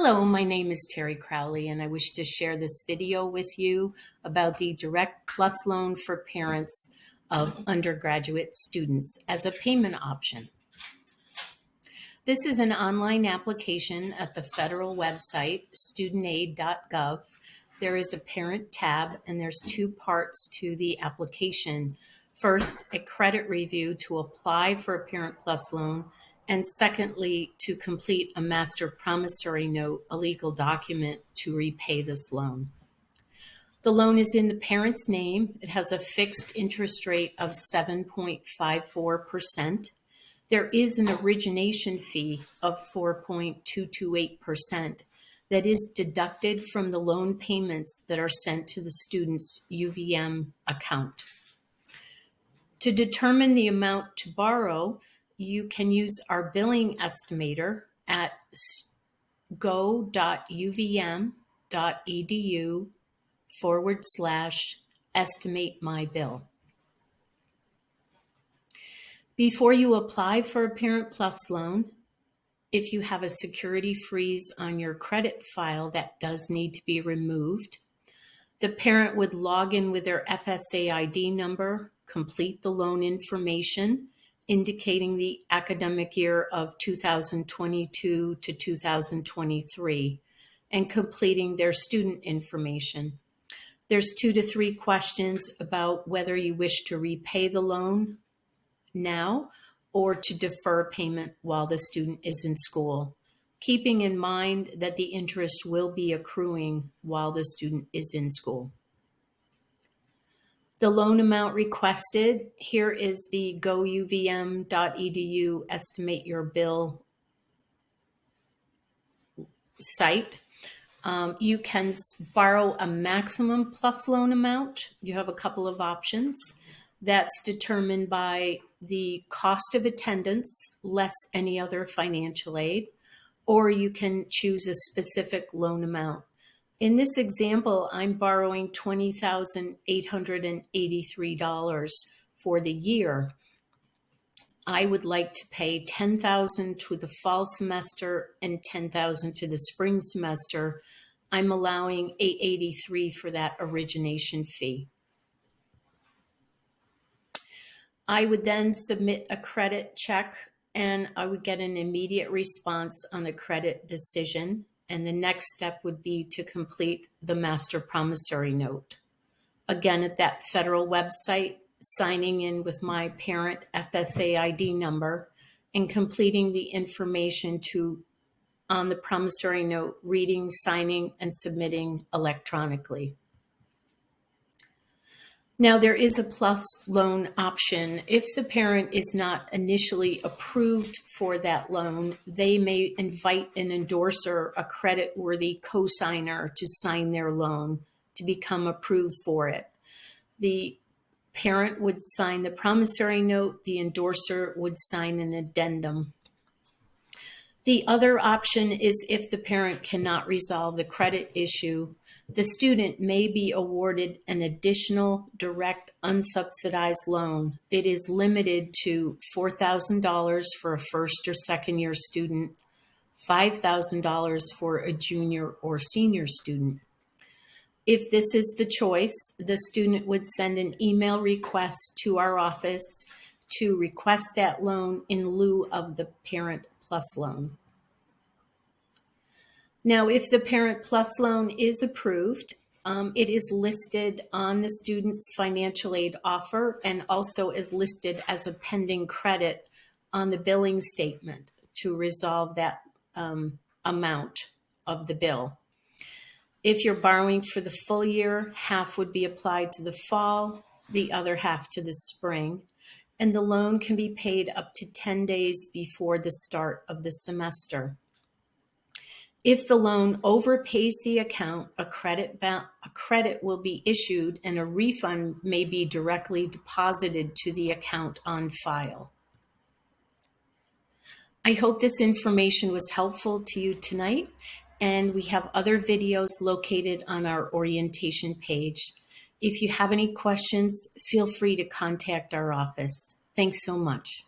Hello, my name is Terry Crowley, and I wish to share this video with you about the Direct Plus loan for parents of undergraduate students as a payment option. This is an online application at the federal website, studentaid.gov. There is a parent tab, and there's two parts to the application. First, a credit review to apply for a Parent Plus loan, and secondly, to complete a master promissory note, a legal document to repay this loan. The loan is in the parent's name. It has a fixed interest rate of 7.54%. There is an origination fee of 4.228% that is deducted from the loan payments that are sent to the student's UVM account. To determine the amount to borrow, you can use our billing estimator at go.uvm.edu forward slash estimate my bill. Before you apply for a Parent Plus loan, if you have a security freeze on your credit file that does need to be removed, the parent would log in with their FSA ID number, complete the loan information, indicating the academic year of 2022 to 2023 and completing their student information. There's two to three questions about whether you wish to repay the loan now or to defer payment while the student is in school, keeping in mind that the interest will be accruing while the student is in school. The loan amount requested, here is the go.uvm.edu estimate your bill site. Um, you can borrow a maximum plus loan amount. You have a couple of options. That's determined by the cost of attendance less any other financial aid, or you can choose a specific loan amount. In this example, I'm borrowing $20,883 for the year. I would like to pay 10,000 to the fall semester and 10,000 to the spring semester. I'm allowing 883 for that origination fee. I would then submit a credit check and I would get an immediate response on the credit decision and the next step would be to complete the master promissory note. Again, at that federal website, signing in with my parent FSA ID number and completing the information to on the promissory note, reading, signing, and submitting electronically. Now, there is a plus loan option. If the parent is not initially approved for that loan, they may invite an endorser, a credit worthy cosigner, to sign their loan to become approved for it. The parent would sign the promissory note, the endorser would sign an addendum. The other option is if the parent cannot resolve the credit issue, the student may be awarded an additional direct unsubsidized loan. It is limited to $4,000 for a first or second year student, $5,000 for a junior or senior student. If this is the choice, the student would send an email request to our office to request that loan in lieu of the Parent Plus loan. Now, if the Parent Plus loan is approved, um, it is listed on the student's financial aid offer and also is listed as a pending credit on the billing statement to resolve that um, amount of the bill. If you're borrowing for the full year, half would be applied to the fall, the other half to the spring and the loan can be paid up to 10 days before the start of the semester. If the loan overpays the account, a credit, a credit will be issued and a refund may be directly deposited to the account on file. I hope this information was helpful to you tonight, and we have other videos located on our orientation page. If you have any questions, feel free to contact our office. Thanks so much.